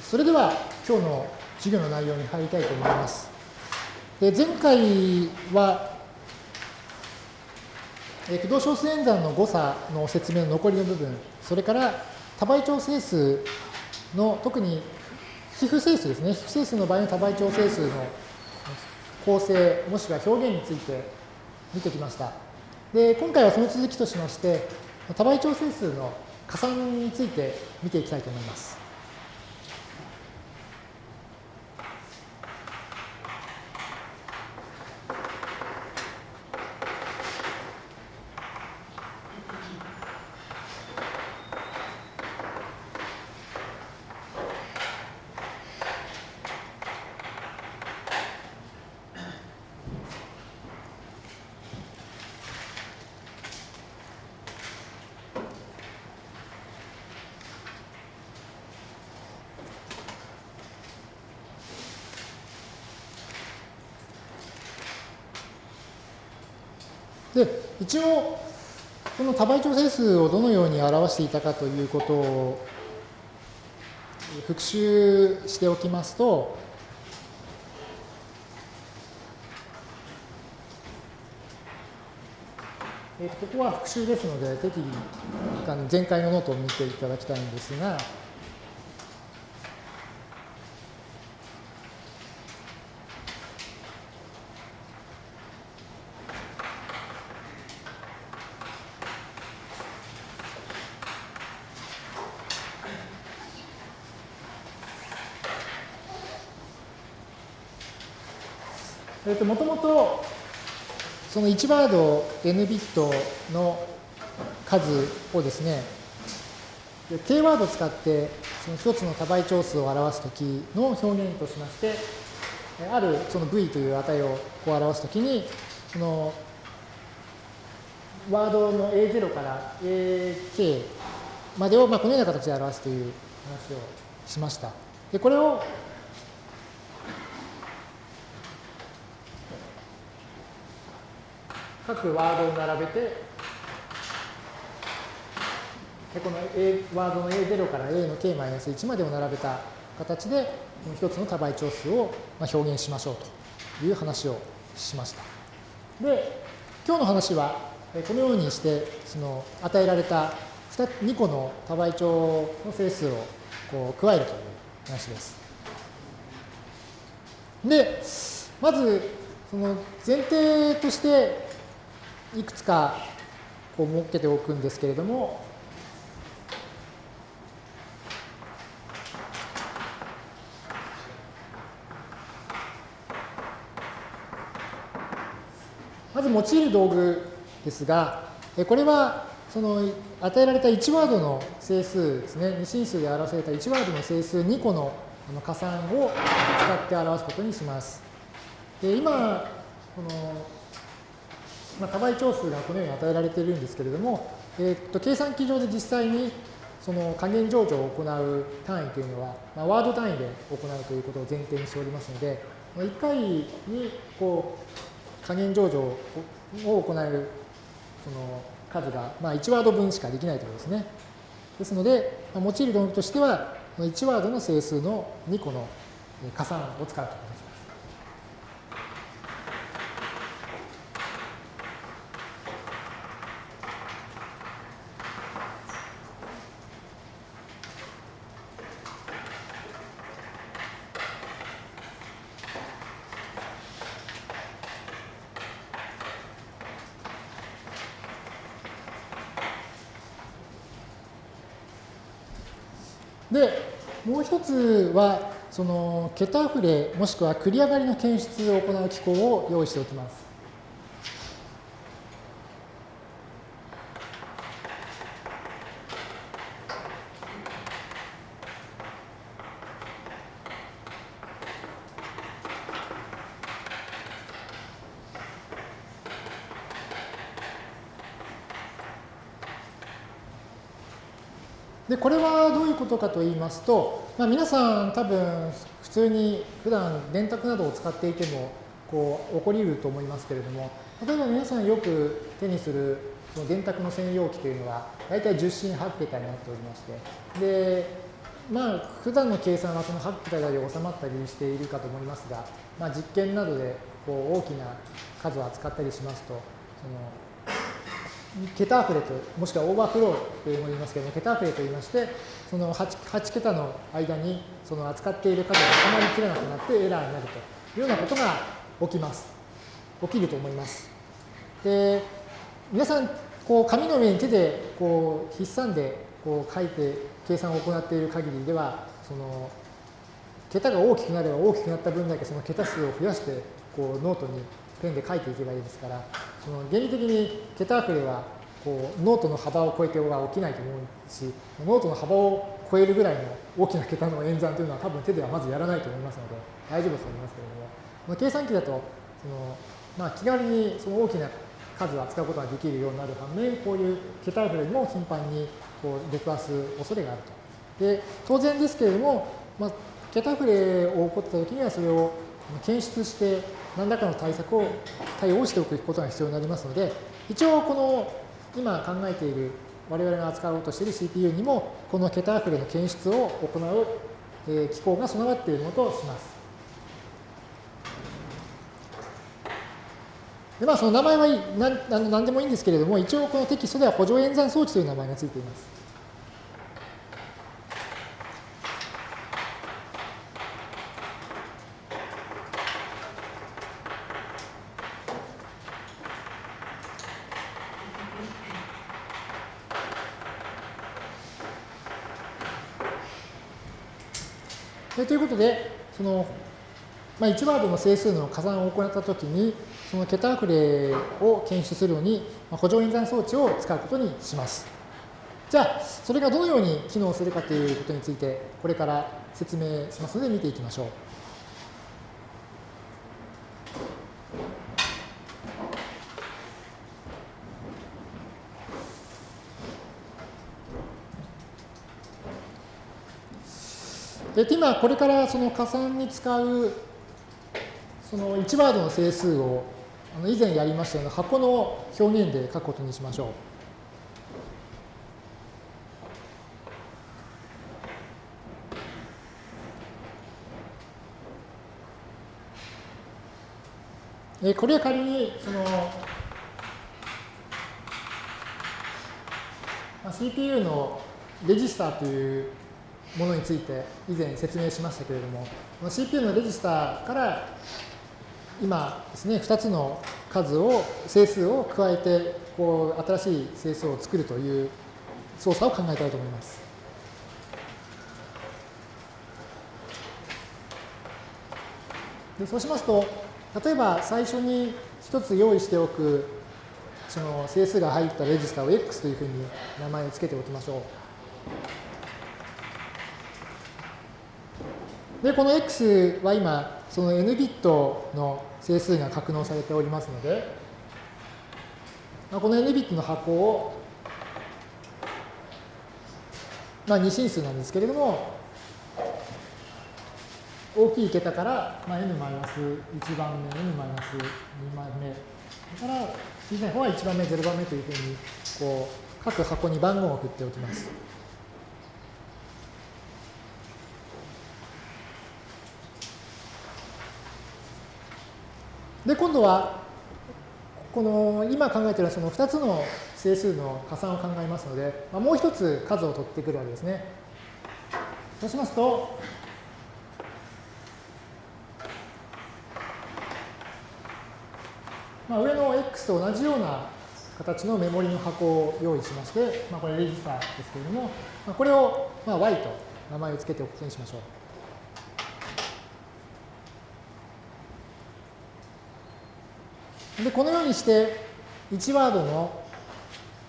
それでは今日の授業の内容に入りたいと思います。で前回は、え駆動小数演算の誤差の説明の残りの部分、それから多倍調整数の特に皮膚整数ですね、皮膚整数の場合の多倍調整数の構成、もしくは表現について見てきました。で今回はその続きとしまして、多倍調整数の加算について見ていきたいと思います。で、一応、この多倍調整数をどのように表していたかということを復習しておきますと、えここは復習ですので、適宜前回のノートを見ていただきたいんですが、えっと、もともと、その1ワード n ビットの数をですね、K ワードを使ってその一つの多倍長数を表すときの表現としまして、あるその v という値をこう表すときに、そのワードの A0 から AK までをまあこのような形で表すという話をしました。でこれを各ワードを並べて、この A ワードの A0 から A の K-1 までを並べた形で、一つの多倍長数を表現しましょうという話をしました。で、今日の話は、このようにして、その与えられた 2, 2個の多倍長の整数をこう加えるという話です。で、まず、その前提として、いくつかこう設けておくんですけれども、まず用いる道具ですが、これはその与えられた1ワードの整数ですね、二進数で表された1ワードの整数2個の加算を使って表すことにします。で今、このまあ、多倍長数がこのように与えられているんですけれども、え、っと計算機上で実際にその加減上場を行う単位というのは、まあ、ワード単位で行うということを前提にしておりますので、まあ、1回にこう加減上場を行うその数が、まあ、1ワード分しかできないということですね。ですので、まあ、用いる道具としては、1ワードの整数の2個の加算を使うと。で、もう一つは、その桁触れもしくは繰り上がりの検出を行う機構を用意しておきます。で、これはどういうことかと言いますと、まあ、皆さん多分普通に普段電卓などを使っていてもこう起こり得ると思いますけれども、例えば皆さんよく手にするその電卓の専用機というのは大体10進8桁になっておりまして、で、まあ、普段の計算はその8桁台で収まったりしているかと思いますが、まあ、実験などでこう大きな数を扱ったりしますと、その桁溢れと、もしくはオーバーフローというものを言いますけども、桁溢れと言いまして、その 8, 8桁の間にその扱っている数が収まりきれなくなってエラーになるというようなことが起きます。起きると思います。で、皆さん、こう紙の上に手でこう筆算でこう書いて計算を行っている限りでは、その桁が大きくなれば大きくなった分だけその桁数を増やしてこうノートにペンで書いていけばいいですから、その原理的に桁溢れはこうノートの幅を超えては起きないと思うし、ノートの幅を超えるぐらいの大きな桁の演算というのは多分手ではまずやらないと思いますので大丈夫だと思いますけれども、計算機だとその、まあ、気軽にその大きな数を扱うことができるようになる反面、こういう桁溢れにも頻繁にこう出くわす恐れがあると。で、当然ですけれども、まあ、桁溢れを起こったときにはそれを検出して何らかの対策を対応しておくことが必要になりますので、一応この今考えている我々が扱おうとしている CPU にもこの桁溢れの検出を行う、え機構が備わっているものとします。でまあ、その名前は何何でもいいんですけれども、一応このテキストでは補助演算装置という名前がついています。ことで、その、まあ、1ワードの整数の加算を行ったときに、その桁溢れを検出するのにま、補助演算装置を使うことにします。じゃあ、それがどのように機能するかということについて、これから説明しますので見ていきましょう。で今、これからその加算に使うその1ワードの整数をあの以前やりましたような箱の表現で書くことにしましょう。えこれは仮にその、まあ、CPU のレジスターというものについて以前説明しましたけれども、CPU のレジスターから今ですね、2つの数を、整数を加えて、こう、新しい整数を作るという操作を考えたいと思います。でそうしますと、例えば最初に1つ用意しておく、その整数が入ったレジスターを X というふうに名前を付けておきましょう。で、この X は今、その n ビットの整数が格納されておりますので、この n ビットの箱を、まあ、二進数なんですけれども、大きい桁から、まあ、n マイナス1番目、n マイナス2番目、それから小さい方は1番目、0番目というふうに、こう、各箱に番号を振っておきます。で、今度は、この今考えているその2つの整数の加算を考えますので、まあ、もう一つ数を取ってくるわけですね。そうしますと、まあ、上の x と同じような形のメモリの箱を用意しまして、まあ、これレジスターですけれども、まあ、これをまあ y と名前を付けておくことにしましょう。で、このようにして、1ワードの、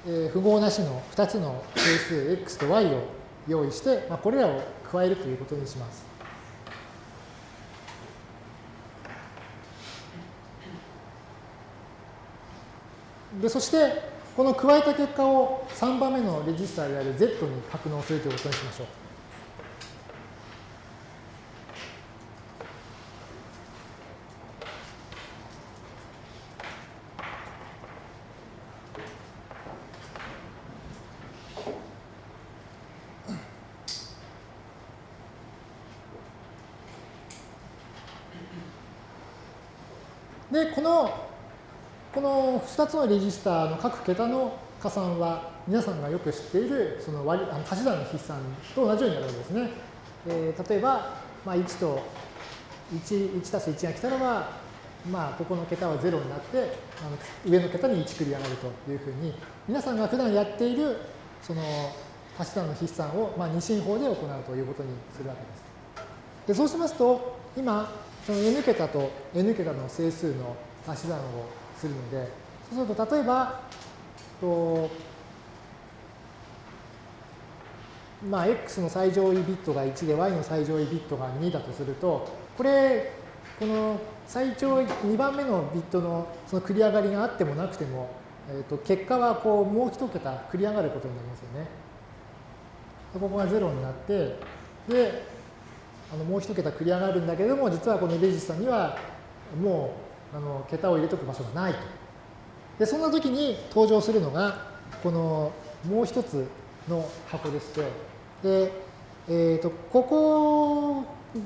え符号なしの2つの整数 x と y を用意して、まあ、これらを加えるということにします。で、そして、この加えた結果を3番目のレジスターである z に格納するということにしましょう。で、この、この2つのレジスターの各桁の加算は、皆さんがよく知っているその割あの足し算の筆算と同じようになるわけですね。えー、例えば、まあ、1と1、1たす1が来たらば、まあ、ここの桁は0になって、あの上の桁に1繰り上がるというふうに、皆さんが普段やっている、その、足し算の筆算を、まあ、二進法で行うということにするわけです。でそうしますと、今、その n 桁と n 桁の整数の足し算をするので、そうすると、例えば、とまあ、x の最上位ビットが1で y の最上位ビットが2だとすると、これ、この最長2番目のビットのその繰り上がりがあってもなくても、えー、と結果はこうもう一桁繰り上がることになりますよね。ここが0になって、で、あのもう一桁繰り上がるんだけれども、実はこのレジスタにはもうあの桁を入れとく場所がないと。で、そんな時に登場するのが、このもう一つの箱でして、で、えー、とここ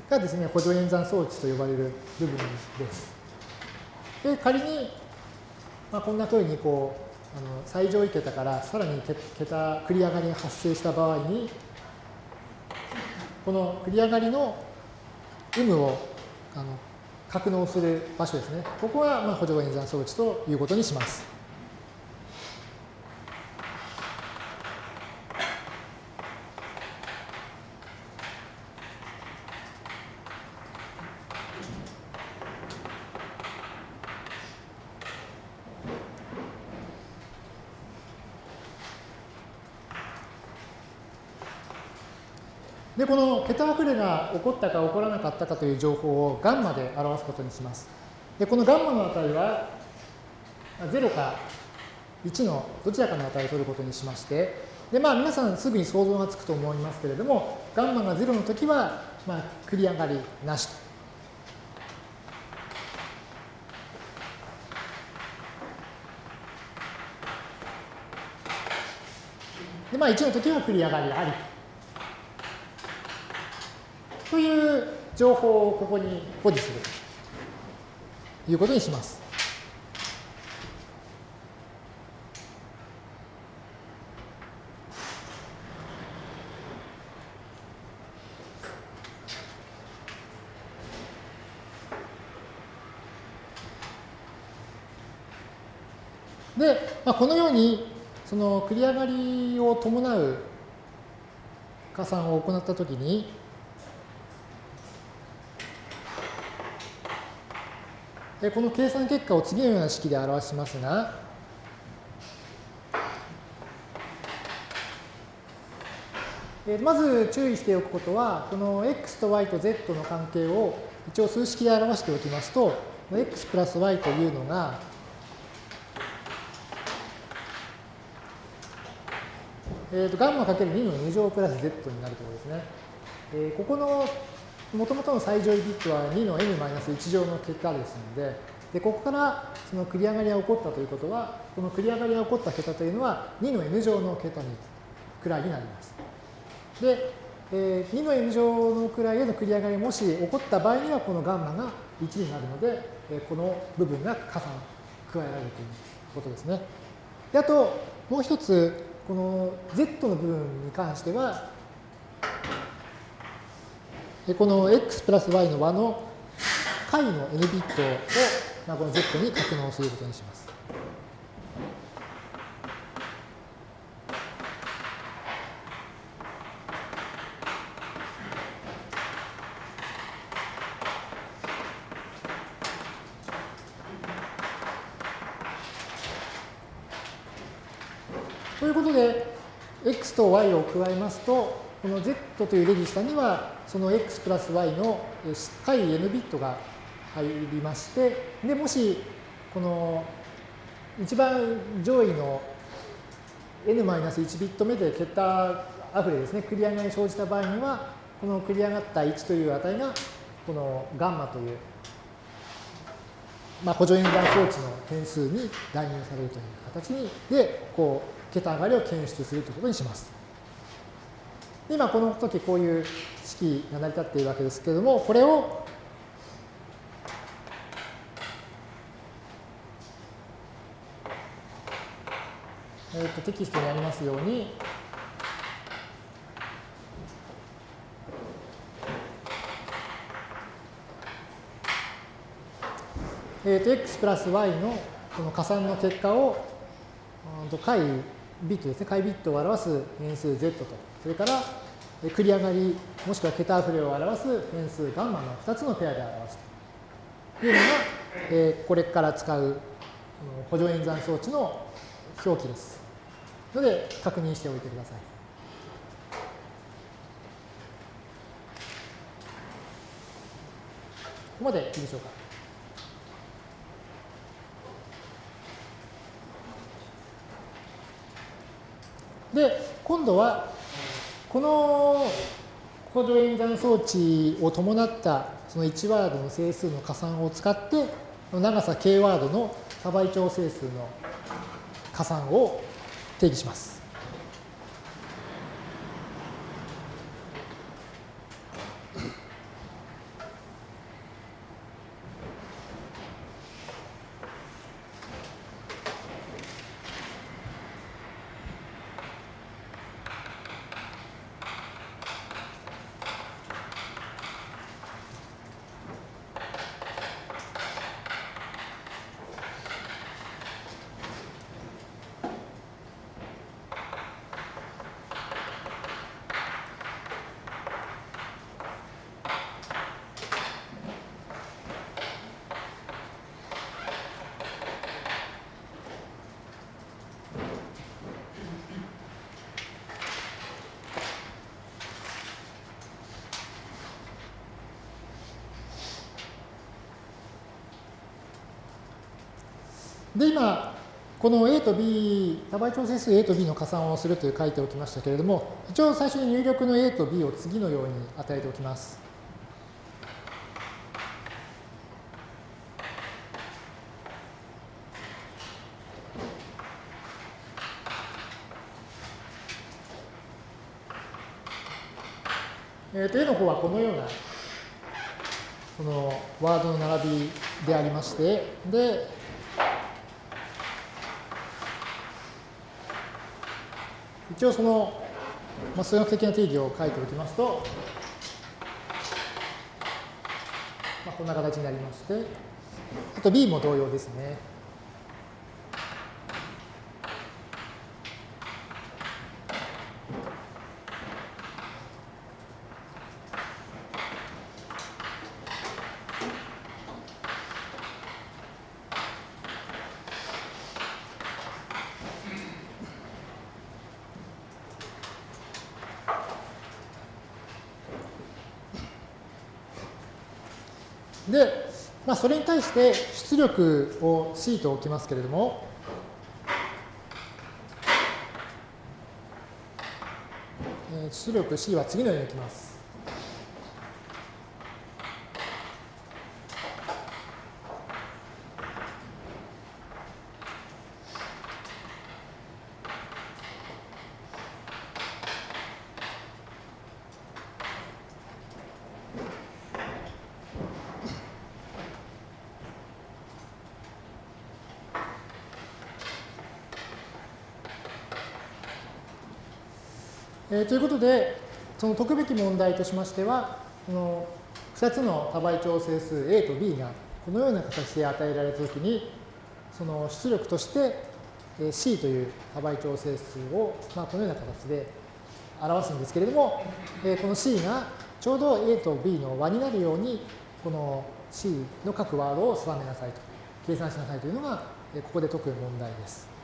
がですね、補助演算装置と呼ばれる部分です。で、仮に、まあ、こんなふうにこう、あの最上位桁からさらに桁繰り上がりが発生した場合に、この繰り上がりの有無をあの格納する場所ですね。ここはまあ補助演算装置ということにします。で、この桁溢れが起こったか起こらなかったかという情報をガンマで表すことにします。で、このガンマの値は0か1のどちらかの値を取ることにしまして、で、まあ皆さんすぐに想像がつくと思いますけれども、ガンマが0の時は、まあ、繰り上がりなしと。で、まあ1の時は繰り上がりあり。という情報をここに保持するということにします。で、まあ、このようにその繰り上がりを伴う加算を行ったときに、この計算結果を次のような式で表しますが、まず注意しておくことは、この x と y と z の関係を一応数式で表しておきますと、x プラス y というのが、えー、とガンマかける2の2乗プラス z になるところですね。えー、ここのもともとの最上位ビットは2の n-1 乗の結果ですので、でここからその繰り上がりが起こったということは、この繰り上がりが起こった桁というのは2の n 乗の桁にくらいになります。で、2の n 乗のくらいへの繰り上がりもし起こった場合には、このガンマが1になるので、この部分が加算、加えられるということですね。であと、もう一つ、この z の部分に関しては、この x プラス y の和の解の n ビットを、まあ、この z に格納することにします。ということで、x と y を加えますと、この z というレジスタには、その x プラス y の解 n ビットが入りまして、で、もし、この一番上位の n-1 ビット目で桁あふれですね、繰り上がり生じた場合には、この繰り上がった1という値が、このガンマという、まあ、補助演算装置の変数に代入されるという形にで、こう、桁上がりを検出するということにします。今この時こういう式が成り立っているわけですけれども、これをえ、とテキストにありますように、えっ、と x プラス y のこの加算の結果を解ビットですね、解ビットを表す変数 z と、それから繰り上がり、もしくは桁溢れを表す変数ガンマの2つのペアで表すというのが、えー、これから使う補助演算装置の表記です。ので、確認しておいてください。ここまでいいでしょうか。で、今度は、この補助演算装置を伴ったその1ワードの整数の加算を使って、長さ k ワードの多倍調整数の加算を定義します。で、今、この A と B、多倍調整数 A と B の加算をするという書いておきましたけれども、一応最初に入力の A と B を次のように与えておきます。えー、と A の方はこのようなこのワードの並びでありまして、で、一応その、まあ、数学的な定義を書いておきますと、まあ、こんな形になりまして、あと B も同様ですね。で、まあ、それに対して出力を C と置きますけれども、出力 C は次のように置きます。ということで、その解くべき問題としましては、この2つの多倍調整数 A と B がこのような形で与えられたときに、その出力として C という多倍調整数を、まあ、このような形で表すんですけれども、この C がちょうど A と B の和になるように、この C の各ワードを定めなさいと、計算しなさいというのが、ここで解く問題です。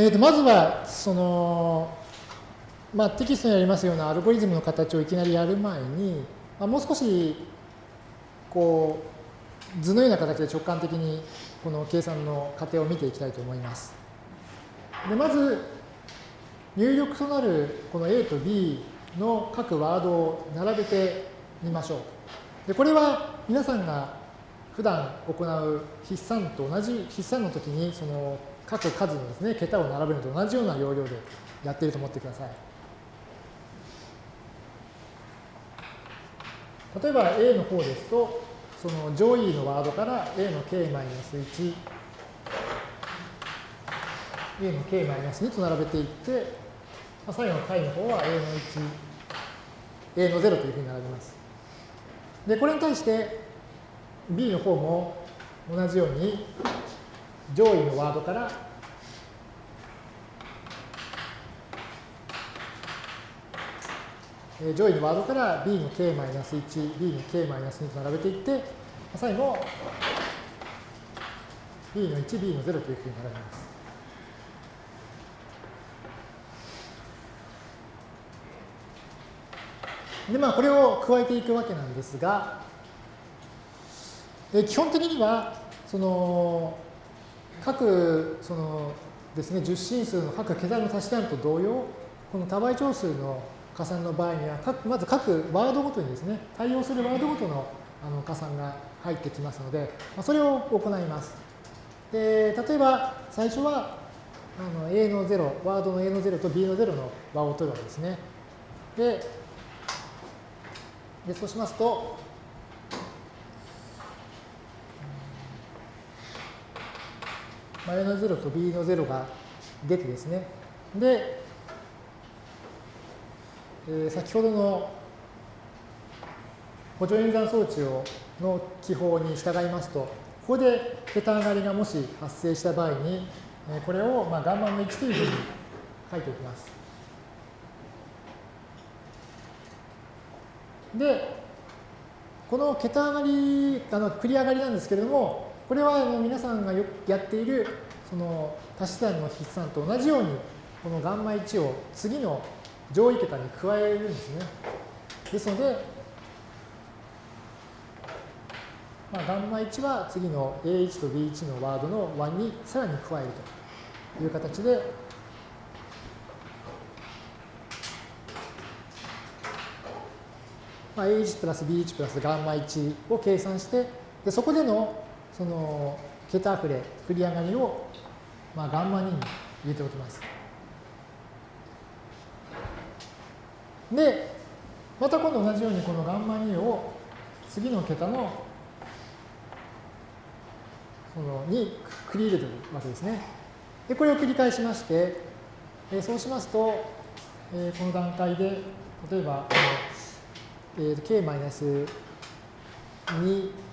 えー、とまずはその、まあ、テキストにありますようなアルゴリズムの形をいきなりやる前に、まあ、もう少しこう図のような形で直感的にこの計算の過程を見ていきたいと思います。でまず、入力となるこの A と B の各ワードを並べてみましょう。でこれは皆さんが普段行う筆算と同じ筆算の時にその各数のですね桁を並べるのと同じような要領でやっていると思ってください。例えば A の方ですとその上位のワードから A の k-1 A の k-2 と並べていって、最後の解の方は A の1、A の0というふうに並べます。で、これに対して B の方も同じように上位のワードから上位のワードから B の k-1、B の k-2 と並べていって、最後 B の1、B の0というふうに並べます。で、まあ、これを加えていくわけなんですが、基本的には、その、各、そのですね、十進数の各桁の足し算と同様、この多倍長数の加算の場合には、まず各ワードごとにですね、対応するワードごとのあの加算が入ってきますので、まあ、それを行います。で、例えば最初はあの A の0、ワードの A の0と B の0の和を取るわけですね。で、でそうしますと、A の0と B の0が出てですね。で、えー、先ほどの補助演算装置をの記法に従いますと、ここで桁上がりがもし発生した場合に、えこれをまあガンマの1というふうに書いておきます。で、この桁上がり、あの繰り上がりなんですけれども、これは皆さんがよくやっているその足し算の筆算と同じように、このガンマ1を次の上位桁に加えるんですね。ですので、まあ、ガンマ1は次の A1 と B1 のワードの1にさらに加えるという形で、まあ、A1 プラス B1 プラスガンマ1を計算して、でそこでのその桁溢れ、繰り上がりを、まあ、ガンマ2に入れておきます。で、また今度同じようにこのガンマ2を次の桁のそのに繰り入れてるわけですね。で、これを繰り返しまして、えそうしますと、えこの段階で、例えば、えー、k-2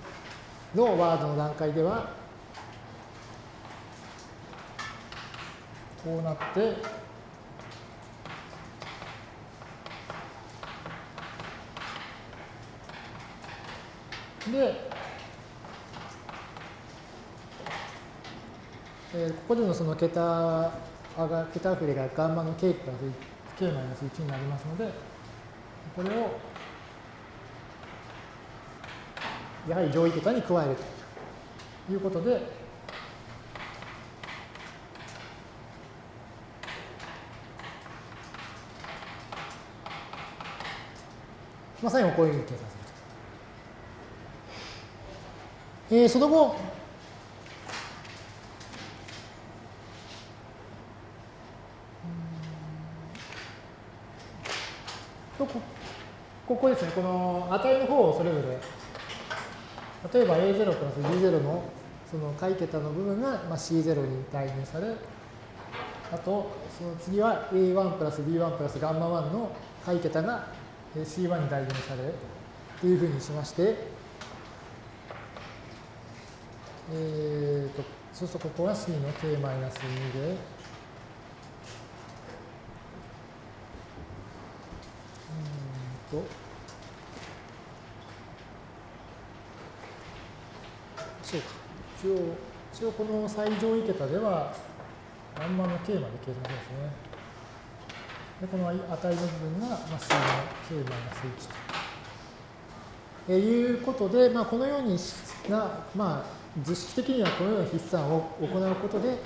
のワードの段階では、こうなって、で、えー、ここでのその桁が桁振れがガンマの k プラス k マイナス1になりますので、これをやはり上位桁に加えるということで、まあ、最後こういうふうに計算すると。えー、その後、とこここですね、この値の方をそれぞれ例えば A0 プラス B0 のその解桁の部分がまあ C0 に代入され、あとその次は A1 プラス B1 プラスガンマ1の解桁が C1 に代入されというふうにしまして、えーと、そうするとここは C の K マイナス2で、うんと、そうか。一応、一応この最上位桁では、ガンマの k まで計算しますね。で、この値の部分が、まあ、C の k マイナス1と。えいうことで、まあ、このようにな、まあ、図式的にはこのような筆算を行うことで、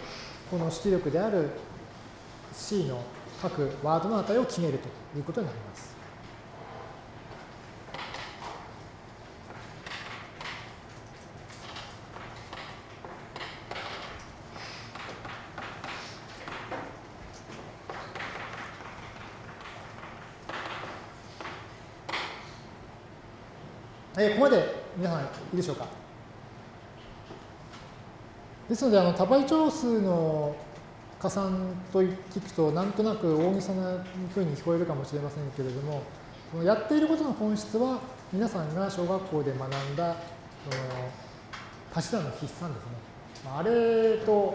この出力である C の各ワードの値を決めるということになります。えー、ここまで皆さんいいでしょうか？ですので、あの多倍長数の加算と聞くと、なんとなく大げさなふうに聞こえるかもしれませんけれども、そのやっていることの本質は、皆さんが小学校で学んだ、その足し算の筆算ですね。あれと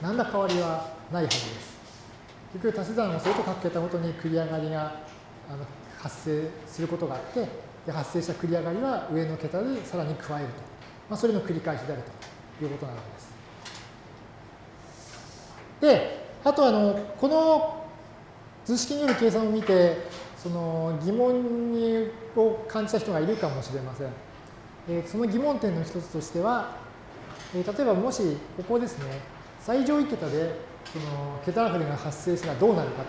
何ら変わりはないはずです。結局、足し算をすると各桁ごとに繰り上がりが発生することがあって、で発生した繰り上がりは上の桁でさらに加えると。まあ、それの繰り返しであるということなのです。で、あとあの、この図式による計算を見て、その疑問にを感じた人がいるかもしれません。えー、その疑問点の一つとしては、えー、例えばもしここですね、最上位桁でその桁あふれが発生したらどうなるか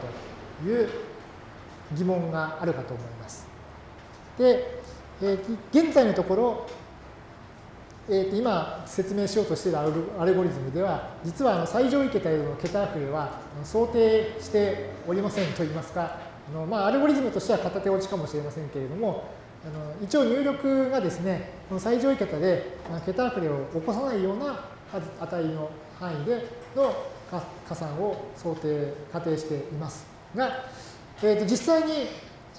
という疑問があるかと思います。で、えー、現在のところ、えー、今説明しようとしているアルゴリズムでは、実はあの最上位桁への桁溢れは想定しておりませんといいますか、あのまあ、アルゴリズムとしては片手落ちかもしれませんけれども、あの一応入力がですね、この最上位桁で桁溢れを起こさないような値の範囲での加算を想定、仮定しています。が、えー、と実際に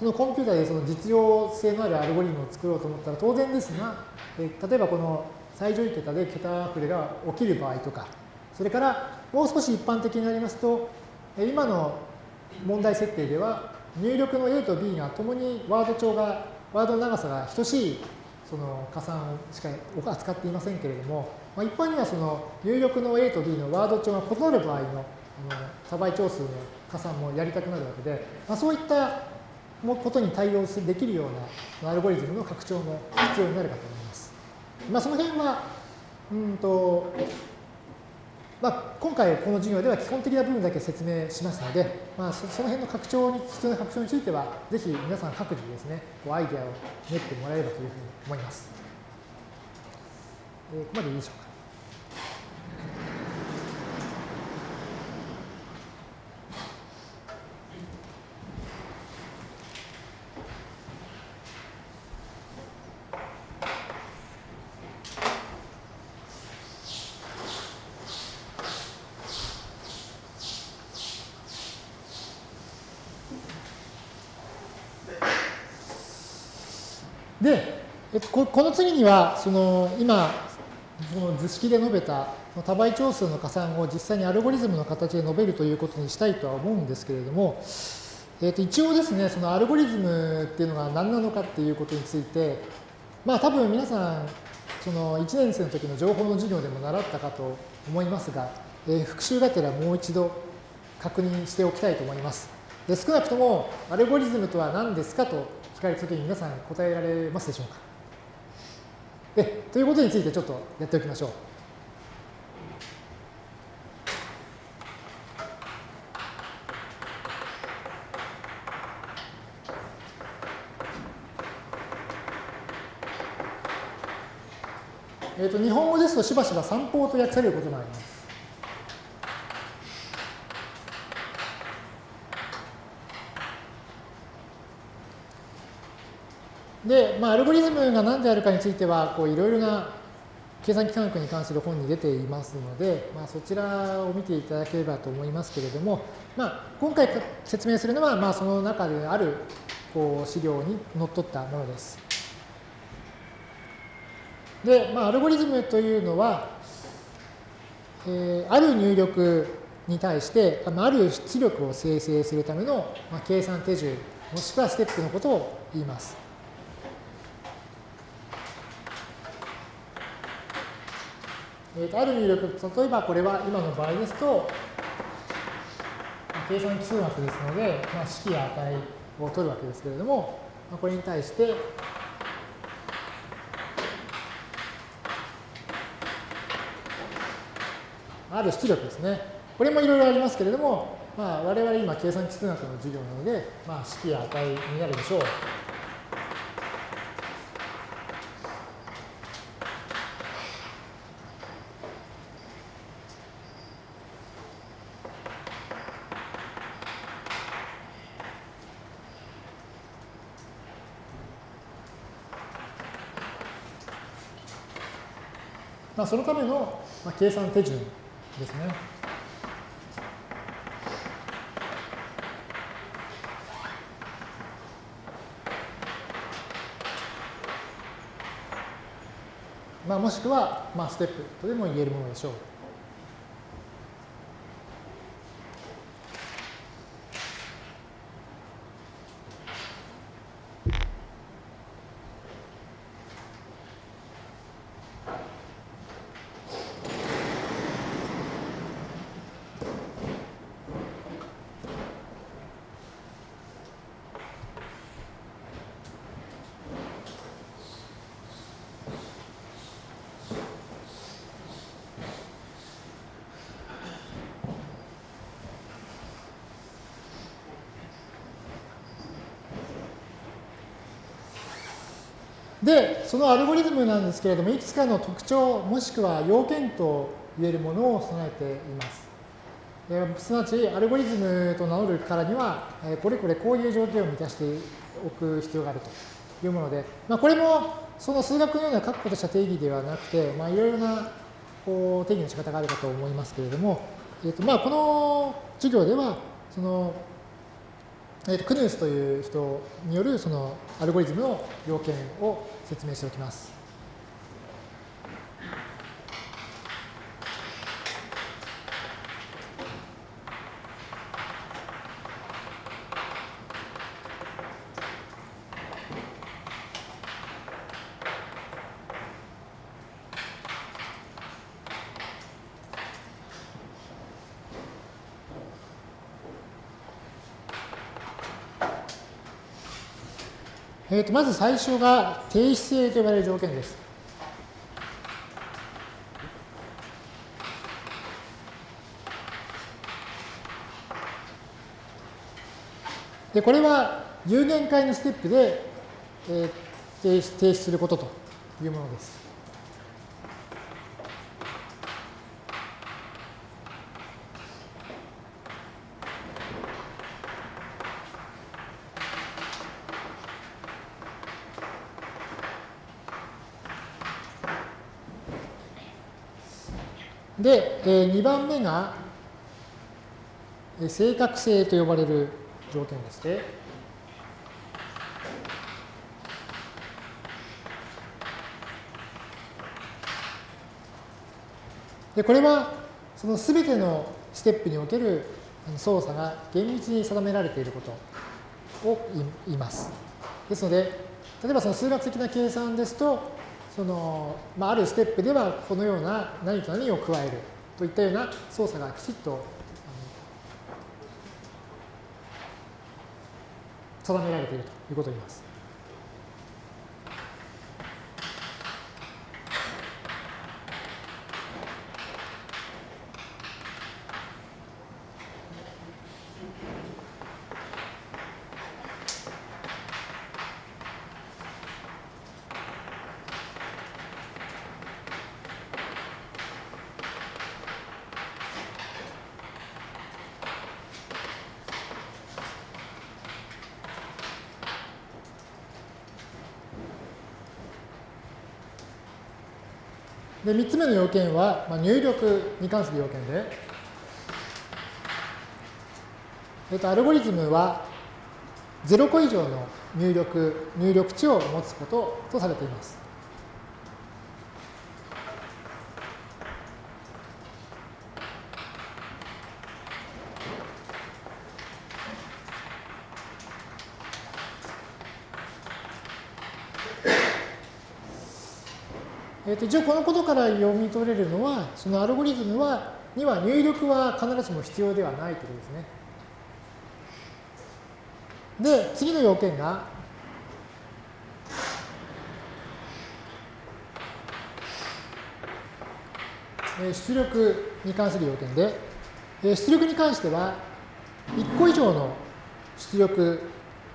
そのコンピューターでその実用性のあるアルゴリズムを作ろうと思ったら当然ですが、え、例えばこの最上位桁で桁溢れが起きる場合とか、それからもう少し一般的になりますと、今の問題設定では入力の A と B がともにワード帳が、ワードの長さが等しいその加算しか扱っていませんけれども、まあ、一般にはその入力の A と B のワード帳が異なる場合の多倍長数の加算もやりたくなるわけで、まあ、そういったことに対応できるようなアルゴリズムの拡張も必要になるかと思います。まあ、その辺は、うんと、まあ、今回この授業では基本的な部分だけ説明しますので、まあ、その辺の拡張に必要な拡張については、ぜひ皆さん各自ですね、こうアイデアを練ってもらえればというふうに思います。えー、ここまでいいでしょうか。で、えっと、この次には、その今、その図式で述べた多倍長数の加算を実際にアルゴリズムの形で述べるということにしたいとは思うんですけれども、えっと、一応ですね、そのアルゴリズムっていうのが何なのかっていうことについて、まあ多分皆さん、その1年生の時の情報の授業でも習ったかと思いますが、えー、復習がてらもう一度確認しておきたいと思います。で少なくともアルゴリズムとは何ですかと聞かれたときに皆さん答えられますでしょうか？えということについてちょっとやっておきましょう。えー、と日本語ですとしばしば散歩と訳されることがあります。で、まあ、アルゴリズムが何であるかについては、こういろいろな計算機科学に関する本に出ていますので、まあ、そちらを見ていただければと思いますけれども、まあ、今回説明するのは、まあ、その中であるこう資料にのっとったものです。で、まあ、アルゴリズムというのは、えー、ある入力に対して、ある出力を生成するための、まあ、計算手順、もしくはステップのことを言います。えー、とある入力、例えばこれは今の場合ですと、計算基数学ですので、まあ、式や値を取るわけですけれども、まあ、これに対して、ある出力ですね。これもいろいろありますけれども、まあ、我々今計算基数学の授業なので、まあ、式や値になるでしょう。まあ、そのための計算手順ですね。まあ、もしくは、まあ、ステップとでも言えるものでしょう。で、そのアルゴリズムなんですけれども、いくつかの特徴、もしくは要件と言えるものを備えています。すなわち、アルゴリズムと名乗るからには、これこれこういう条件を満たしておく必要があるというもので、まあ、これもその数学のような確固とした定義ではなくて、まあ、いろいろなこう定義の仕方があるかと思いますけれども、えーとまあ、この授業では、そのえー、クヌースという人によるそのアルゴリズムの要件を説明しておきます。えー、とまず最初が定質性と呼ばれる条件です。で、これは有限界のステップで、えー、提出することというものです。で、え2番目が正確性と呼ばれる条件でして、でこれはその全てのステップにおける操作が厳密に定められていることを言います。ですので、例えばその数学的な計算ですと、その、まあ、あるステップではこのような何と何を加えるといったような操作がきちっと定められているということを言います。つ目の要件は、まあ、入力に関する要件で、えっと、アルゴリズムは0個以上の入力、入力値を持つこととされています。と一応このことから読み取れるのは、そのアルゴリズムはには入力は必ずしも必要ではないということですね。で、次の要件が、出力に関する要件で、出力に関しては、1個以上の出力、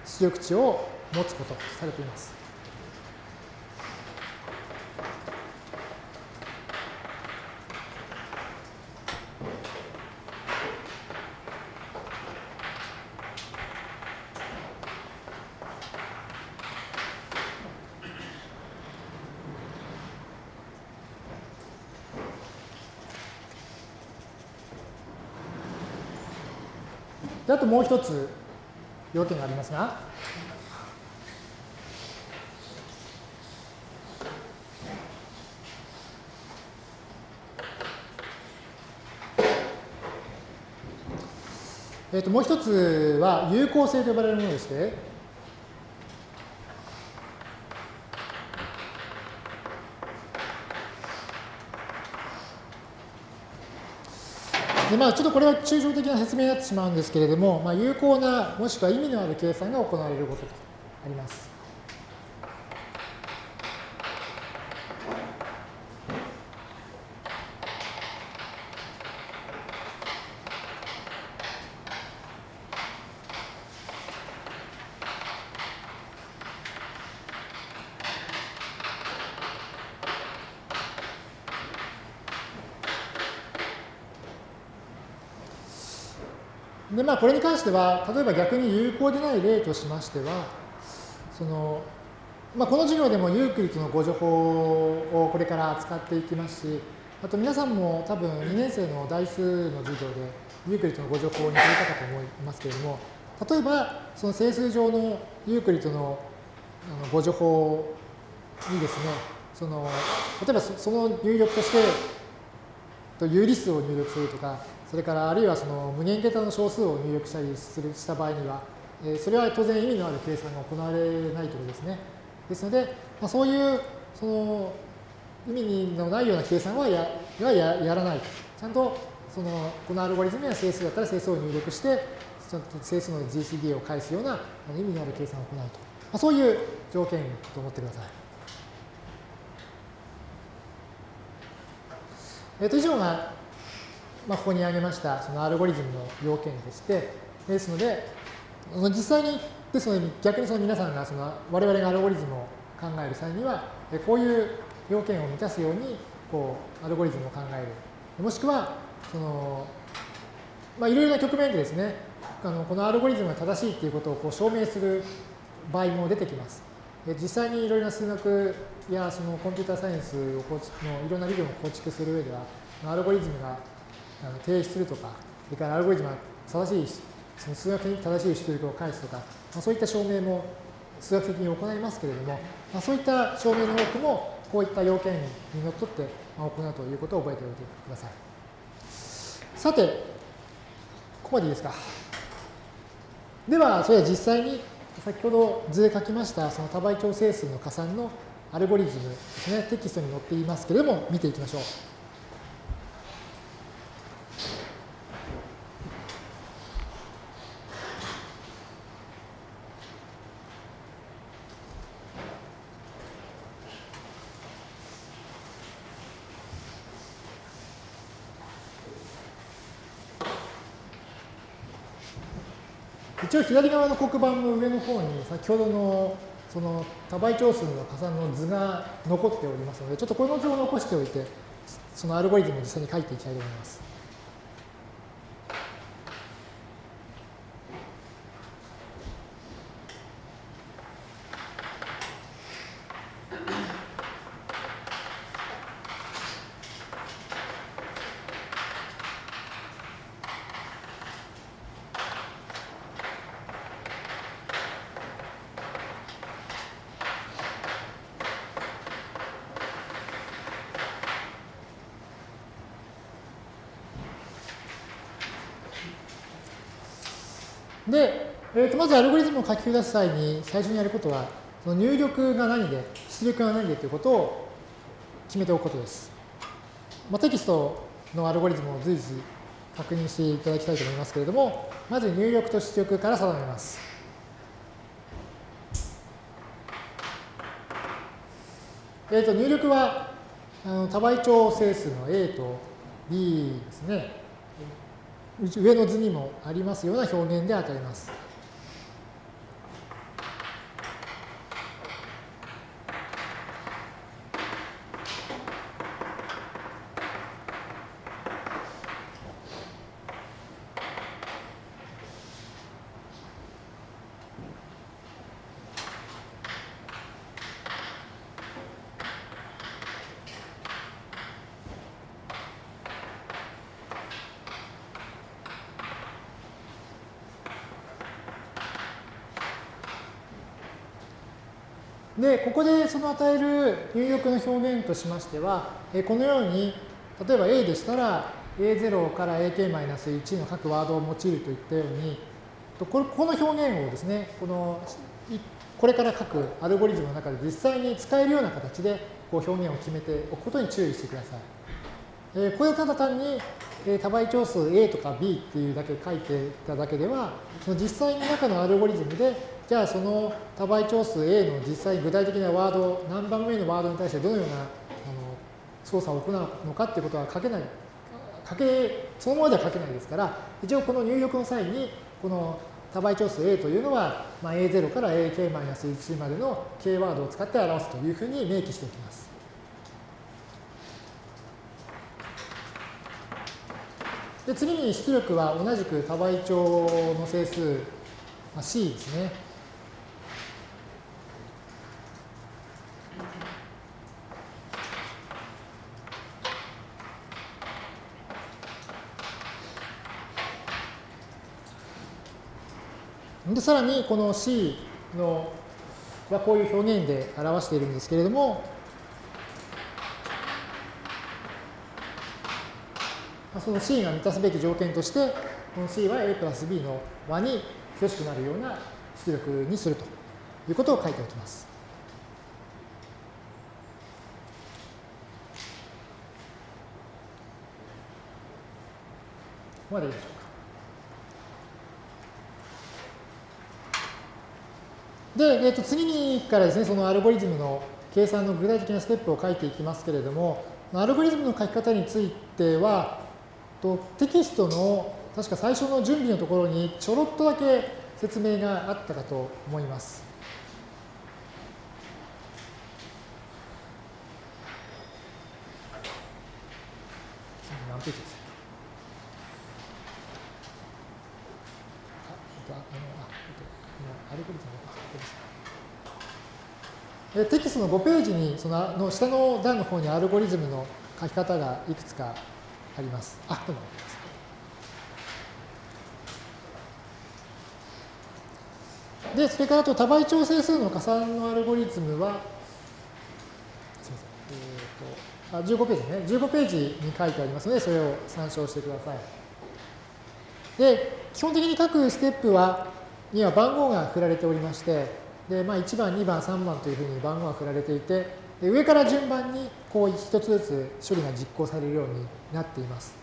出力値を持つこととされています。であともう一つ要件がありますが、えー、ともう一つは有効性と呼ばれるものでして、でまあ、ちょっとこれは抽象的な説明になってしまうんですけれども、まあ、有効なもしくは意味のある計算が行われることとあります。まあ、これに関しては、例えば逆に有効でない例としましては、その、まあ、この授業でもユークリッドの互除法をこれから扱っていきますし、あと皆さんも多分2年生の代数の授業でユークリッドの互除法に触れたかと思いますけれども、例えばその整数上のユークリッドのあの互除法にですね、その例えばその入力として有理数を入力するとか、それからあるいはその無限桁の小数を入力したりするした場合には、えそれは当然意味のある計算が行われないということですね。ですので、まあ、そういうその意味のないような計算はやややらないとちゃんとそのこのアルゴリズムや整数だったら整数を入力して、ちゃんと整数の GCD を返すような意味のある計算を行うと。まあ、そういう条件と思ってください。えっと、以上がまあ、ここに挙げましたそのアルゴリズムの要件でして、ですので、その実際に、ですので逆にその皆さんがその我々がアルゴリズムを考える際には、こういう要件を満たすようにこうアルゴリズムを考える。もしくは、その、まあ、いろいろな局面でですね、あのこのアルゴリズムが正しいということをこう証明する場合も出てきます。実際にいろいろな数学やそのコンピューターサイエンスを構築のいろんな理論を構築する上では、アルゴリズムがあの提出するとか、それからアルゴリズムが正しい、その数学的に正しい出力を返すとか、まあ、そういった証明も数学的に行いますけれども、まあ、そういった証明の多くも、こういった要件にのっとって行うということを覚えておいてください。さて、ここまでいいですか。では、それでは実際に先ほど図で書きましたその多倍調整数の加算のアルゴリズムですね、テキストに載っていますけれども、見ていきましょう。一応左側の黒板の上の方に先ほどのその多倍長数の加算の図が残っておりますので、ちょっとこの図を残しておいて、そのアルゴリズムを実際に書いていきたいと思います。で、えー、とまずアルゴリズムを書き出す際に最初にやることは、その入力が何で、出力が何でということを決めておくことです。まあ、テキストのアルゴリズムを随時確認していただきたいと思いますけれども、まず入力と出力から定めます。えー、と入力はあの多倍調整数の A と B ですね。上の図にもありますような表現で与えます。で、ここでその与える入力の表現としましては、このように、例えば A でしたら、A0 から AK-1 の各ワードを用いるといったように、この表現をですね、このこれから書くアルゴリズムの中で実際に使えるような形でこう表現を決めておくことに注意してください。えこれただ単に多倍長数 A とか B っていうだけ書いていただけでは、その実際に中のアルゴリズムでじゃあその多倍長数 A の実際具体的なワード、何番目のワードに対してどのようなあの操作を行うのかっていうことは書けない、書け、そのままでは書けないですから、一応この入力の際に、この多倍長数 A というのは、まあ、A0 から AK-1 までの K ワードを使って表すというふうに明記しておきます。で次に出力は同じく多倍長の整数、まあ、C ですね。で、さらにこの C のはこういう表現で表しているんですけれども、その C が満たすべき条件として、この C は A プラス B の和に等しくなるような出力にするということを書いておきます。ここまでいいでしょうで、えー、と次にからですね、そのアルゴリズムの計算の具体的なステップを書いていきますけれども、アルゴリズムの書き方については、とテキストの確か最初の準備のところにちょろっとだけ説明があったかと思います。何ページですアルゴリズムテキストの5ページにそのの下の段の方にアルゴリズムの書き方がいくつかあります。あ、どうも。で、それからあと多倍調整数の加算のアルゴリズムは、すみません。えーと、あ15ページね。15ページに書いてありますので、それを参照してください。で、基本的に各ステップは、には番号が振られておりまして、で、まあ、1番、2番、3番というふうに番号が振られていて、で上から順番にこう一つずつ処理が実行されるようになっています。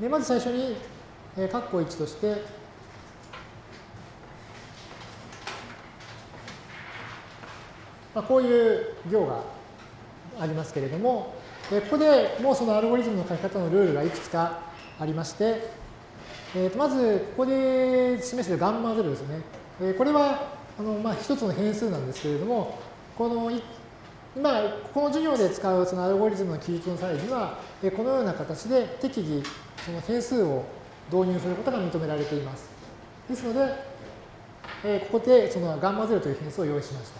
でまず最初に、えー、括弧1として、まあ、こういう行がありますけれども、ここでもうそのアルゴリズムの書き方のルールがいくつかありまして、えー、とまず、ここで示しているガンマ0ですね。えー、これは、あのまあ、一つの変数なんですけれども、この今、この授業で使うそのアルゴリズムの記述の際には、えこのような形で適宜その変数を導入することが認められています。ですので、えここでそのガンマ0という変数を用意しまし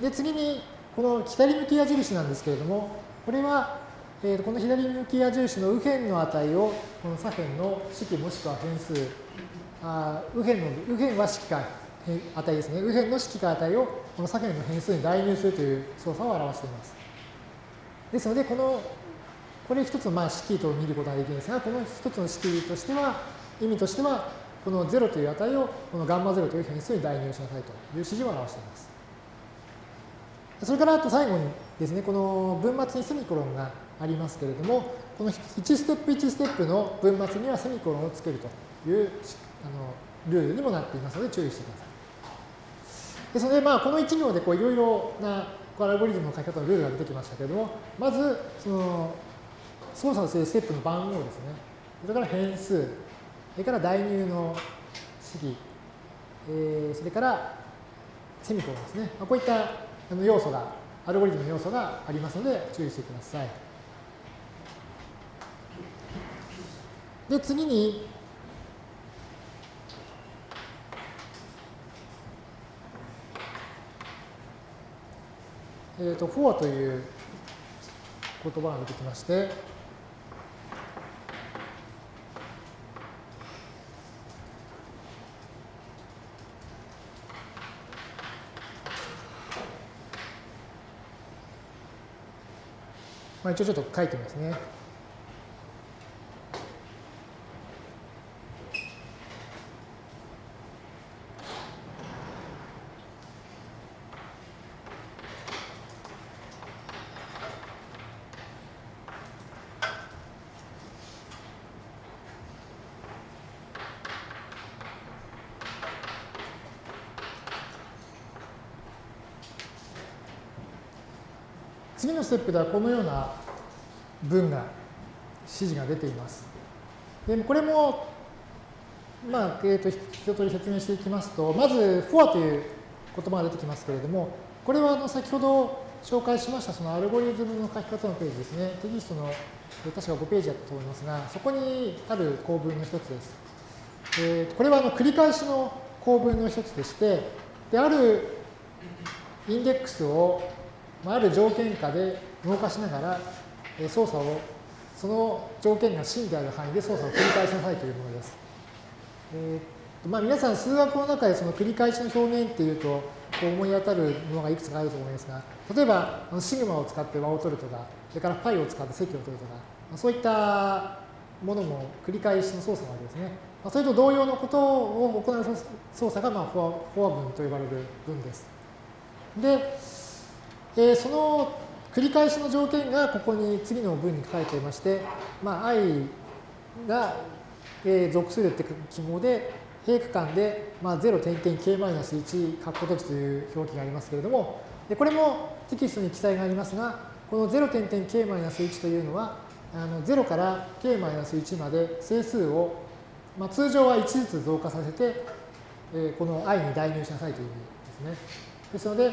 た。で、次に、この左向き矢印なんですけれども、これはえー、この左向き矢印の右辺の値をこの左辺の式もしくは変数、あ右辺の右辺は式か値ですね。右辺の式か値をこの左辺の変数に代入するという操作を表しています。ですので、この、これ一つのまあ式と見ることができるんですが、この一つの式としては、意味としては、この0という値をこのガンマ0という変数に代入しなさいという指示を表しています。それからあと最後にですね、この分末にセミコロンがありますけれども、この1ステップ1ステップの分末にはセミコロンをつけるというあのルールにもなっていますので注意してください。ですので、まあ、この1行でいろいろなアルゴリズムの書き方のルールが出てきましたけれども、まず、その、操作するステップの番号ですね。それから変数、それから代入の式、えー、それからセミコロンですね。こういった要素が、アルゴリズムの要素がありますので注意してください。で、次に、えーと、フォアという言葉が出てきまして、まあ、一応ちょっと書いてみますね。テップではこのような文が、指示が出ています。でこれも、まあ、えーと、一通り説明していきますと、まず、for という言葉が出てきますけれども、これはあの先ほど紹介しましたそのアルゴリズムの書き方のページですね。テキストの確か5ページだったと思いますが、そこにある構文の一つです。えー、これはあの繰り返しの構文の一つでして、であるインデックスをある条件下で動かしながら操作をその条件が真である範囲で操作を繰り返しなさいというものです。えーまあ、皆さん数学の中でその繰り返しの表現っていうとこう思い当たるものがいくつかあると思いますが例えばシグマを使って和を取るとかそれからパイを使って積を取るとかそういったものも繰り返しの操作なわけですね。それと同様のことを行う操作がまあフォアフォア文と呼ばれる文です。で、えー、その繰り返しの条件がここに次の文に書かれていまして、まあ、i が、属するって記号で、平区間で、まあ、0点点 k-1 括弧閉じという表記がありますけれども、でこれもテキストに記載がありますが、この0点点 k-1 というのは、あの0から k-1 まで整数を、まあ、通常は1ずつ増加させて、えー、この i に代入しなさいという意味ですね。ですので、え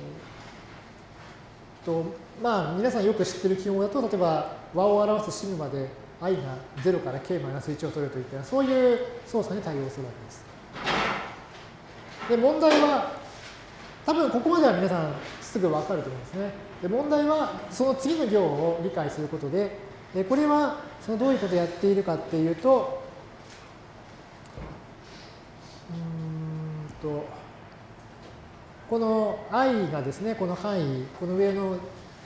ーとまあ、皆さんよく知ってる記号だと、例えば和を表すシグマで i が0から k-1 を取るといったそういう操作に対応するわけです。で、問題は、多分ここまでは皆さんすぐわかると思うんですね。で、問題はその次の行を理解することで、でこれはそのどういうことをやっているかっていうと、うんと、この i がですね、この範囲、この上の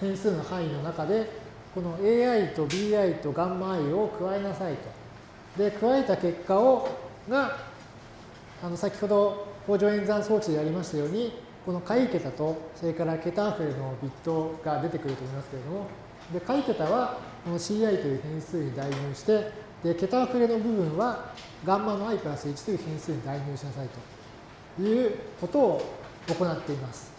変数の範囲の中で、この ai と bi と γi を加えなさいと。で、加えた結果を、が、あの先ほど工場演算装置でやりましたように、この解桁と、それから桁溢れのビットが出てくると思いますけれども、で、解桁はこの ci という変数に代入して、で、桁溢れの部分は、ガンマの i プラス1という変数に代入しなさいということを行っています。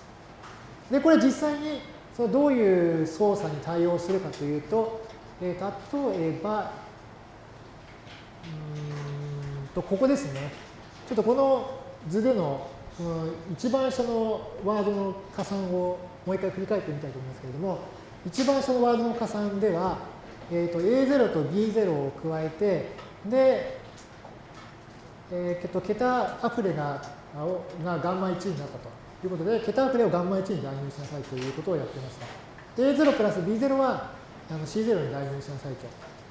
で、これ実際にそのどういう操作に対応するかというと、えー、例えば、うんと、ここですね。ちょっとこの図でのこの一番下のワードの加算をもう一回振り返ってみたいと思いますけれども、一番下のワードの加算では、えー、と A0 と B0 を加えて、で、えー、と桁あふれががガンマ1になったと。ということで、桁溢れをガンマ1に代入しなさいということをやってました。A0 プラス B0 はあの C0 に代入しなさい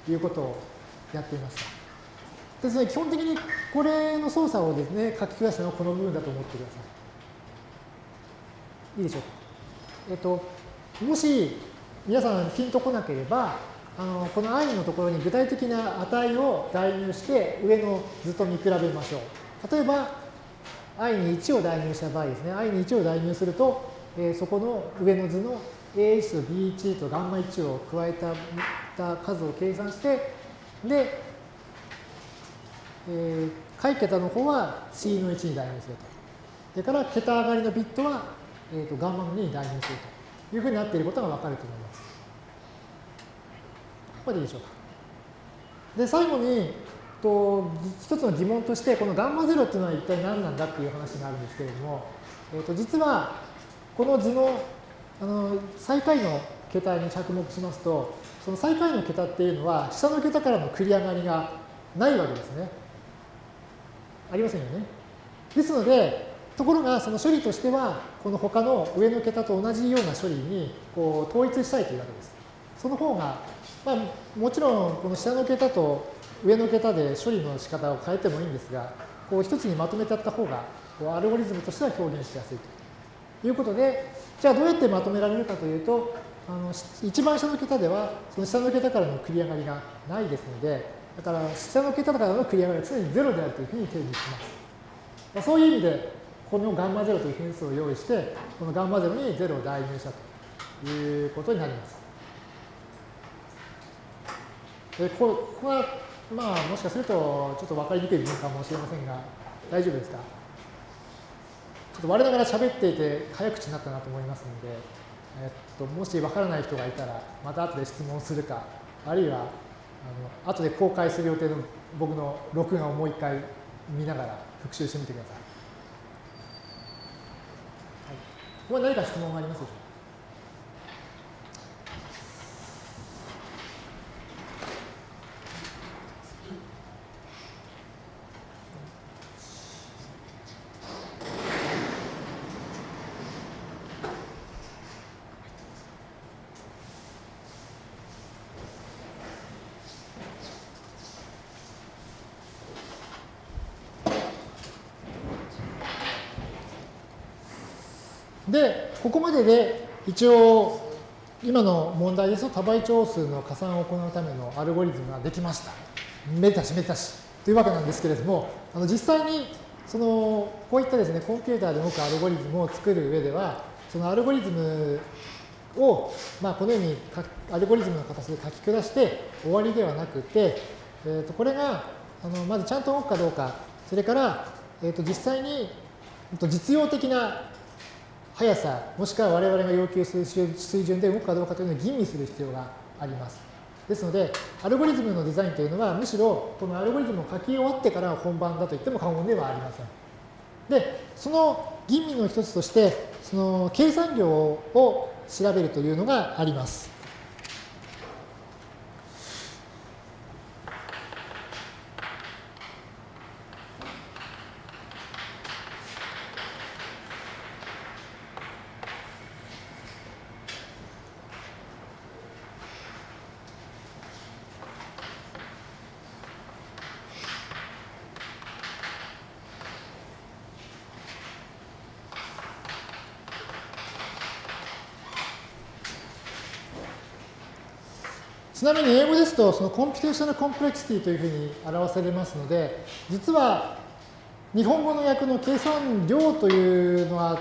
ということをやっていました。ですので、基本的にこれの操作をですね、書き下したのはこの部分だと思ってください。いいでしょうか。えっと、もし皆さんピンとこなければ、あのこの i のところに具体的な値を代入して上の図と見比べましょう。例えば、i に1を代入した場合ですね、i に1を代入すると、えー、そこの上の図の a1 と b1 と γ1 を加えたた数を計算して、で、えー、解桁の方は c の1に代入すると。それから桁上がりのビットはえーと、ガンマの2に代入するというふうになっていることがわかると思います。ここでいいでしょうか。で、最後に、と一つの疑問として、このガンマ0っていうのは一体何なんだっていう話があるんですけれども、えー、と実はこの図のあの最下位の桁に着目しますと、その最下位の桁っていうのは、下の桁からの繰り上がりがないわけですね。ありませんよね。ですので、ところがその処理としては、この他の上の桁と同じような処理にこう統一したいというわけです。その方が、まあ、もちろんこの下の桁と上の桁で処理の仕方を変えてもいいんですが、こう一つにまとめてやった方が、こうアルゴリズムとしては表現しやすいということで、じゃあどうやってまとめられるかというと、あの一番下の桁では、その下の桁からの繰り上がりがないですので、だから下の桁からの繰り上がりは常に0であるというふうに定義します。そういう意味で、このガンマ0という変数を用意して、このガンマ0に0を代入したということになります。でここは、まあ、もしかすると、ちょっと分かりにくい部分かもしれませんが、大丈夫ですか？ちょっと我ながら喋っていて早口になったなと思いますので、えっと、もし分からない人がいたら、また後で質問するか、あるいは、あの後で公開する予定の僕の録画をもう一回見ながら復習してみてください。はい、ここは何か質問がありますでしょうかで、ここまで一応、今の問題ですと多倍長数の加算を行うためのアルゴリズムができました。めたしめたしというわけなんですけれども、あの実際にそのこういったですね、コンピューターで動くアルゴリズムを作る上では、そのアルゴリズムを、まあ、このようにアルゴリズムの形で書き下して終わりではなくて、えー、とこれがあのまずちゃんと動くかどうか、それから、えー、と実際に実用的な速さ、もしくは我々が要求する水準で動くかどうかというのを吟味する必要があります。ですので、アルゴリズムのデザインというのは、むしろこのアルゴリズムを書き終わってから本番だと言っても過言ではありません。で、その吟味の一つとして、その計算量を調べるというのがあります。ちなみに英語ですと、そのコンピュテーショナルコンプレクシティというふうに表されますので、実は日本語の訳の計算量というのは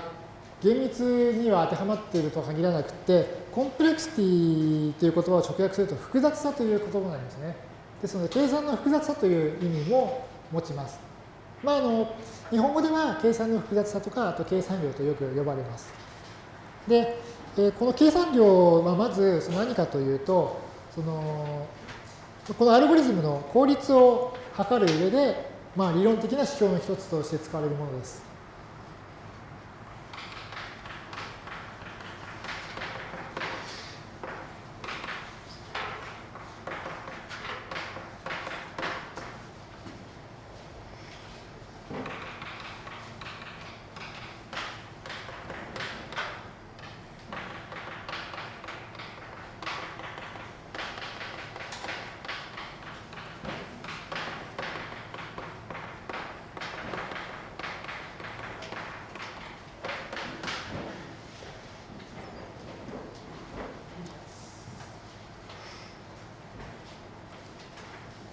厳密には当てはまっているとは限らなくて、コンプレクシティという言葉を直訳すると複雑さという言葉になりますね。ですので、計算の複雑さという意味も持ちます。まあ、あの、日本語では計算の複雑さとか、あと計算量とよく呼ばれます。で、えこの計算量はまずその何かというと、そのこのアルゴリズムの効率を測る上で、まあ、理論的な指標の一つとして使われるものです。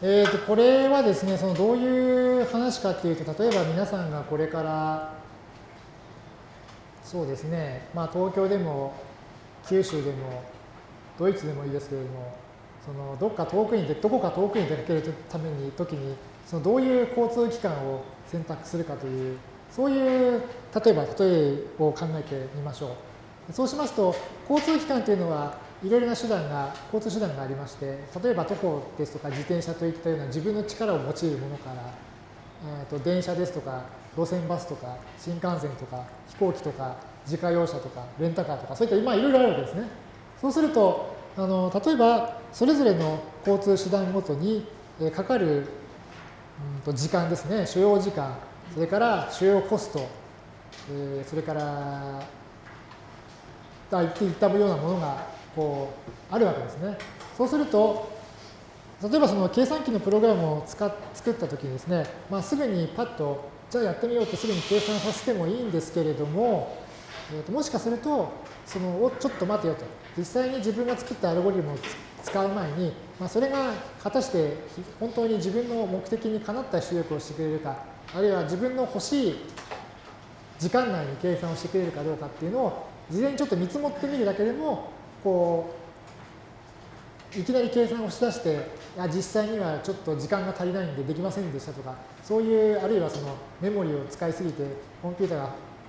えー、とこれはですね、そのどういう話かっていうと、例えば皆さんがこれから、そうですね、まあ東京でも九州でもドイツでもいいですけれども、そのどっか遠くにどこか遠くに出かけるために時に、そのどういう交通機関を選択するかという、そういう、例えば、例えを考えてみましょう。そうしますと、交通機関というのは、いろいろな手段が、交通手段がありまして、例えば徒歩ですとか自転車といったような自分の力を用いるものから、えー、と電車ですとか、路線バスとか、新幹線とか、飛行機とか、自家用車とか、レンタカーとか、そういった今いろいろあるわけですね。そうすると、あの例えば、それぞれの交通手段ごとに、えかかる、うん、と時間ですね、所要時間、それから所要コスト、えー、それから、あ言っていったようなものがこうあるわけですね。そうすると、例えばその計算機のプログラムを使っ作ったときにですね、まあ、すぐにパッと、じゃあやってみようってすぐに計算させてもいいんですけれども、えー、ともしかすると、そのおちょっと待てよと、実際に自分が作ったアルゴリズムを使う前に、まあ、それが果たして本当に自分の目的にかなった出力をしてくれるか、あるいは自分の欲しい時間内に計算をしてくれるかどうかっていうのを事前にちょっと見積もってみるだけでもこういきなり計算をしだしていや実際にはちょっと時間が足りないんでできませんでしたとかそういうあるいはそのメモリを使いすぎてコンピューター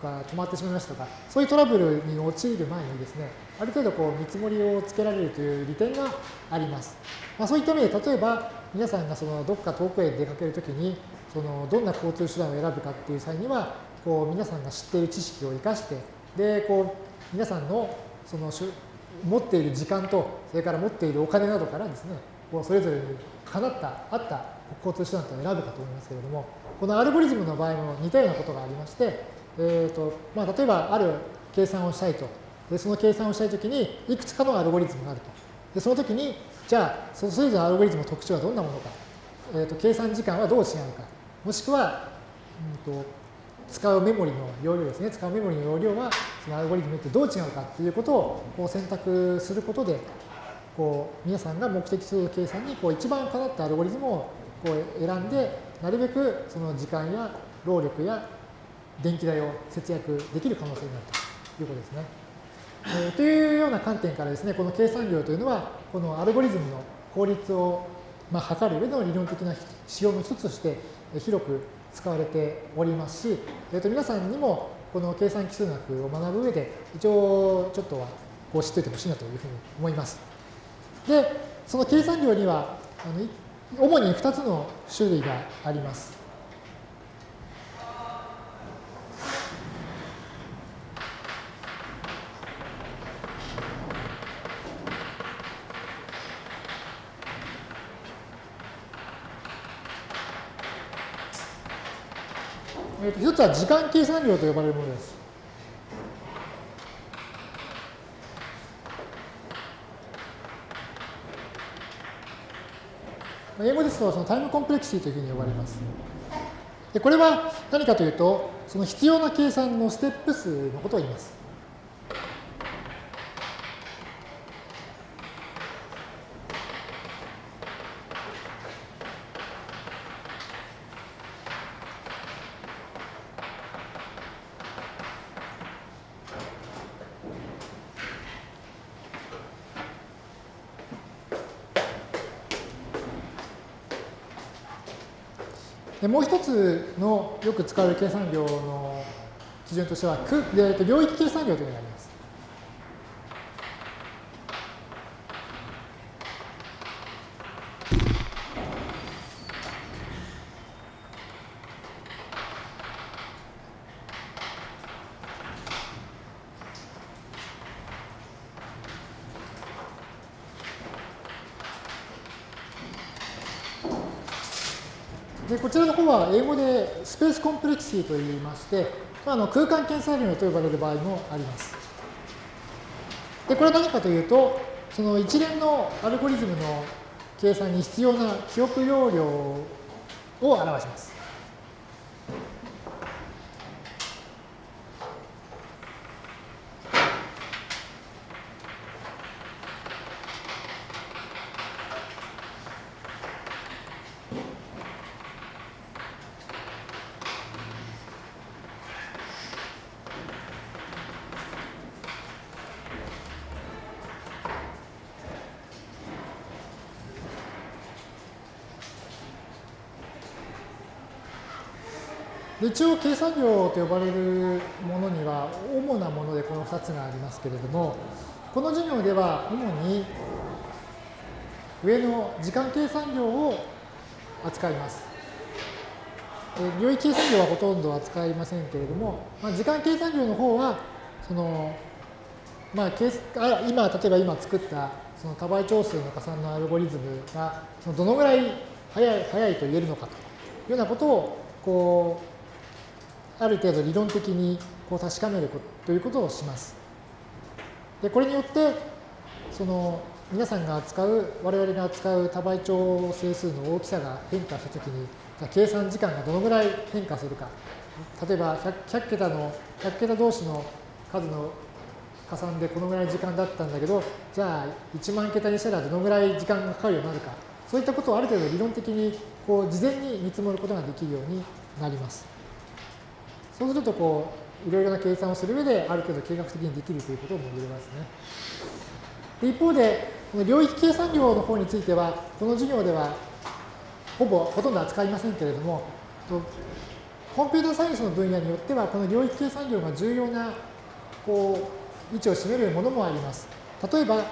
が止まってしまいましたとかそういうトラブルに陥る前にですねある程度こう見積もりをつけられるという利点があります。まあ、そういった意味で例えば皆さんがそのどこか遠くへ出かけるときにそのどんな交通手段を選ぶかっていう際にはこう皆さんが知っている知識を生かしてでこう皆さんのその持っている時間と、それから持っているお金などからですね、こうそれぞれにかなった、あった交通手段というのを選ぶかと思いますけれども、このアルゴリズムの場合も似たようなことがありまして、えーとまあ、例えばある計算をしたいと。でその計算をしたいときに、いくつかのアルゴリズムがあると。でその時に、じゃあ、それぞれのアルゴリズムの特徴はどんなものか、えーと、計算時間はどう違うか、もしくは、うんと使うメモリの容量ですね、使うメモリの容量は、そのアルゴリズムってどう違うかっていうことをこう選択することで、こう皆さんが目的する計算にこう一番かなったアルゴリズムをこう選んで、なるべくその時間や労力や電気代を節約できる可能性になるということですね。えー、というような観点からですね、この計算量というのは、このアルゴリズムの効率を、まあ、測る上での理論的な指標の一つとして広く使われておりますし、えー、と皆さんにもこの計算基数学を学ぶ上で一応ちょっとはこう知っておいてほしいなというふうに思います。で、その計算量にはあの主に2つの種類があります。つは時間計算量と呼ばれるものです。英語ですとそのタイムコンプレクシティというふうに呼ばれます。でこれは何かというと、その必要な計算のステップ数のことを言います。でもう一つのよく使われる計算量の基準としては、領域計算量というのがあります。でこちらの方は英語でスペースコンプレクシーといいまして、あの空間検査量と呼ばれる場合もあります。で、これは何かというと、その一連のアルゴリズムの計算に必要な記憶容量を表します。一応計算量と呼ばれるものには主なものでこの2つがありますけれども、この授業では主に上の時間計算量を扱います。領域計算量はほとんど扱いませんけれども、まあ、時間計算量の方は、その、まあ、今、例えば今作ったその多倍長数の加算のアルゴリズムがそのどのぐらい速い速いと言えるのかというようなことをこうある程度理論的にこう確かめるということをします。でこれによってその皆さんが扱う我々が扱う多倍長整数の大きさが変化したときに計算時間がどのぐらい変化するか例えば 100, 100桁の100桁同士の数の加算でこのぐらい時間だったんだけどじゃあ1万桁にしたらどのぐらい時間がかかるようになるかそういったことをある程度理論的にこう事前に見積もることができるようになります。そうするとこういろいろな計算をする上である程度計画的にできるということも言えますね。一方で、この領域計算量の方については、この授業ではほぼほとんど扱いませんけれども、コンピューターサイエンスの分野によっては、この領域計算量が重要なこう位置を占めるものもあります。例えば、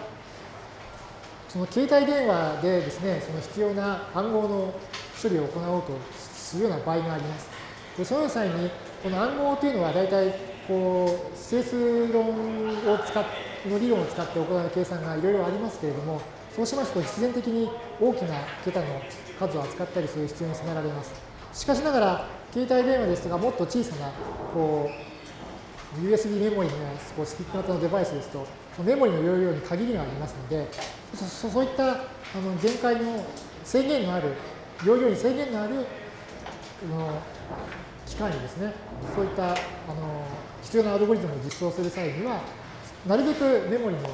その携帯電話でですね、その必要な暗号の処理を行おうとするような場合があります。でその際に、この暗号というのは大体、こう、整数論を使っの理論を使って行う計算がいろいろありますけれども、そうしますと必然的に大きな桁の数を扱ったりする必要に迫られます。しかしながら、携帯電話ですとか、もっと小さな、こう、USB メモリのこうスティック型のデバイスですと、メモリの容量に限りがありますので、そういったあの限界の制限のある、容量に制限のあるの機械にですね、そういったあの必要なアルゴリズムを実装する際には、なるべくメモリの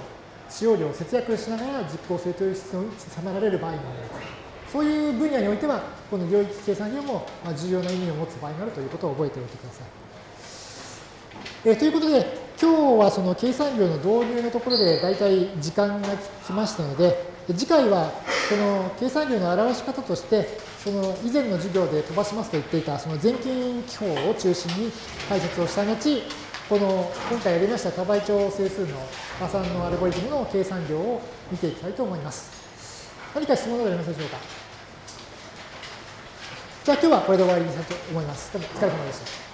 使用量を節約しながら実行するという必要に迫られる場合があります。そういう分野においては、この領域計算量も重要な意味を持つ場合があるということを覚えておいてください。えということで、今日はその計算量の導入のところで大体時間が来ましたので、次回はこの計算量の表し方として、その以前の授業で飛ばしますと言っていたその全近記法を中心に解説をした後、この今回やりました多倍長整数の加算のアルゴリズムの計算量を見ていきたいと思います。何か質問などありますでしょうか？じゃあ今日はこれで終わりにしたいと思います。どうもお疲れ様でした。